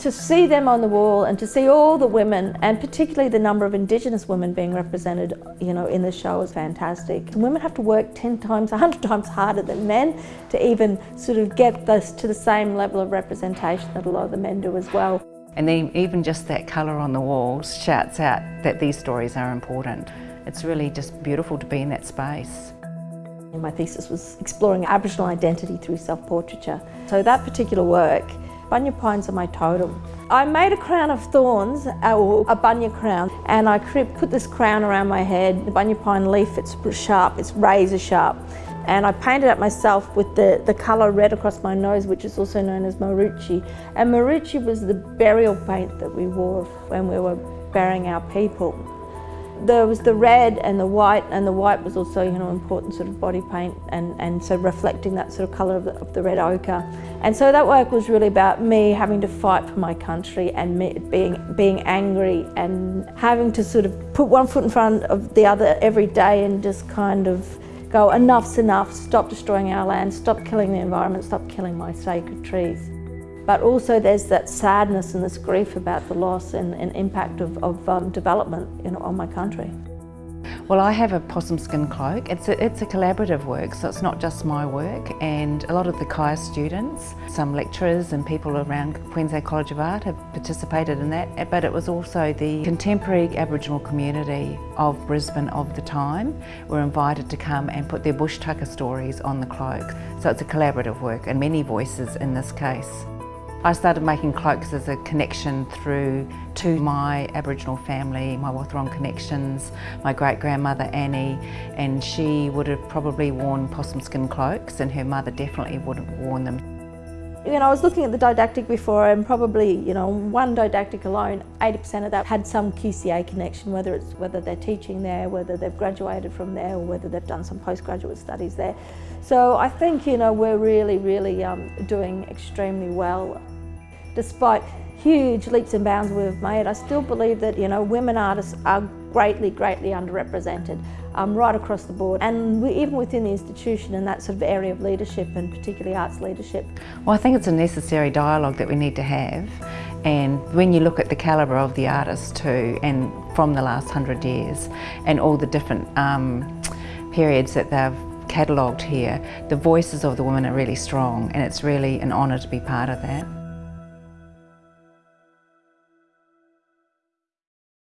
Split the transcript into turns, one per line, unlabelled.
To see them on the wall and to see all the women and particularly the number of Indigenous women being represented you know, in the show is fantastic. And women have to work 10 times, 100 times harder than men to even sort of get this to the same level of representation that a lot of the men do as well.
And then even just that colour on the walls shouts out that these stories are important. It's really just beautiful to be in that space.
My thesis was exploring Aboriginal identity through self-portraiture. So that particular work Bunya pines are my totem. I made a crown of thorns, uh, or a bunya crown, and I put this crown around my head. The bunya pine leaf, it's sharp, it's razor sharp. And I painted it myself with the, the colour red across my nose, which is also known as marucci. And marucci was the burial paint that we wore when we were burying our people. There was the red and the white, and the white was also, you know, important sort of body paint, and, and so reflecting that sort of colour of the, of the red ochre. And so that work was really about me having to fight for my country and me being, being angry and having to sort of put one foot in front of the other every day and just kind of go, enough's enough, stop destroying our land, stop killing the environment, stop killing my sacred trees. But also there's that sadness and this grief about the loss and, and impact of, of um, development on my country.
Well, I have a possum skin cloak. It's a, it's a collaborative work, so it's not just my work. And a lot of the CAIA students, some lecturers and people around Queensland College of Art have participated in that. But it was also the contemporary Aboriginal community of Brisbane of the time were invited to come and put their bush tucker stories on the cloak. So it's a collaborative work and many voices in this case. I started making cloaks as a connection through to my Aboriginal family, my Wathaurong connections, my great-grandmother Annie, and she would have probably worn possum skin cloaks and her mother definitely would have worn them.
You know, I was looking at the didactic before and probably, you know, one didactic alone, 80% of that had some QCA connection, whether it's whether they're teaching there, whether they've graduated from there, or whether they've done some postgraduate studies there. So I think, you know, we're really, really um, doing extremely well despite huge leaps and bounds we've made, I still believe that you know women artists are greatly, greatly underrepresented um, right across the board. And we, even within the institution in that sort of area of leadership and particularly arts leadership.
Well, I think it's a necessary dialogue that we need to have. And when you look at the calibre of the artists too, and from the last hundred years, and all the different um, periods that they've catalogued here, the voices of the women are really strong and it's really an honour to be part of that.